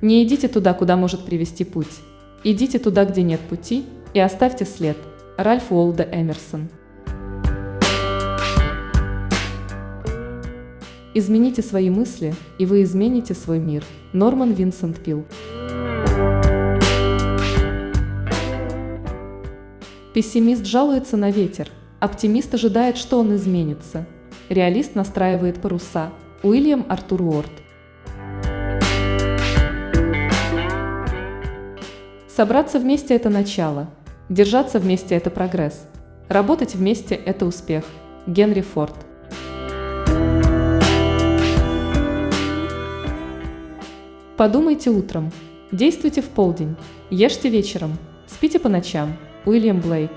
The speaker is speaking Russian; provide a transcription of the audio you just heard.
Не идите туда, куда может привести путь. Идите туда, где нет пути, и оставьте след. Ральф Уолда Эмерсон. Измените свои мысли, и вы измените свой мир. Норман Винсент Пил. Пессимист жалуется на ветер, оптимист ожидает, что он изменится. Реалист настраивает паруса. Уильям Артур Уорд. Собраться вместе – это начало. Держаться вместе – это прогресс. Работать вместе – это успех. Генри Форд. Подумайте утром. Действуйте в полдень. Ешьте вечером. Спите по ночам. Уильям Блейк.